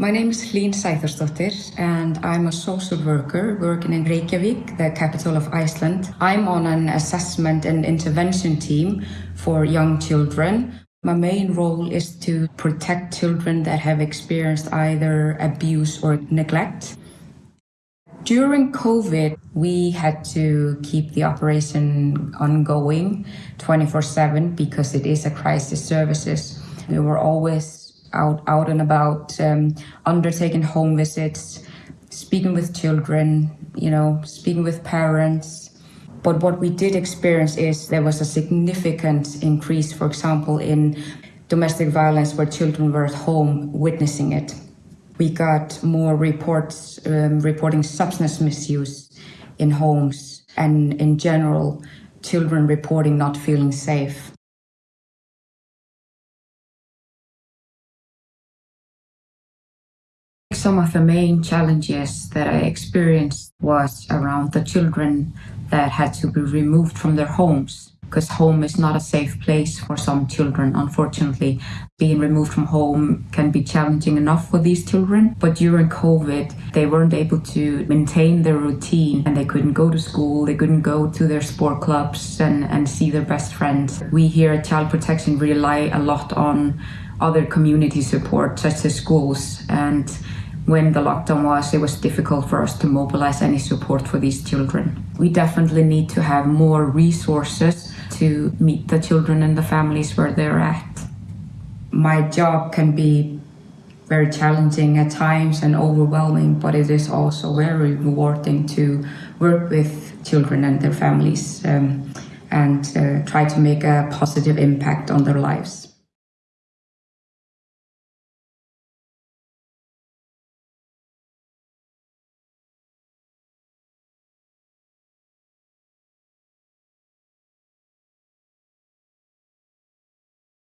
My name is Hlín Sæþórsdóttir and I'm a social worker working in Reykjavik, the capital of Iceland. I'm on an assessment and intervention team for young children. My main role is to protect children that have experienced either abuse or neglect. During COVID, we had to keep the operation ongoing 24-7 because it is a crisis services. We were always out out and about, um, undertaking home visits, speaking with children, you know, speaking with parents. But what we did experience is there was a significant increase, for example, in domestic violence where children were at home witnessing it. We got more reports um, reporting substance misuse in homes and in general, children reporting not feeling safe. Some of the main challenges that I experienced was around the children that had to be removed from their homes because home is not a safe place for some children, unfortunately. Being removed from home can be challenging enough for these children, but during COVID, they weren't able to maintain their routine and they couldn't go to school, they couldn't go to their sport clubs and, and see their best friends. We here at Child Protection rely a lot on other community support, such as schools, and when the lockdown was, it was difficult for us to mobilize any support for these children. We definitely need to have more resources to meet the children and the families where they're at. My job can be very challenging at times and overwhelming, but it is also very rewarding to work with children and their families um, and uh, try to make a positive impact on their lives.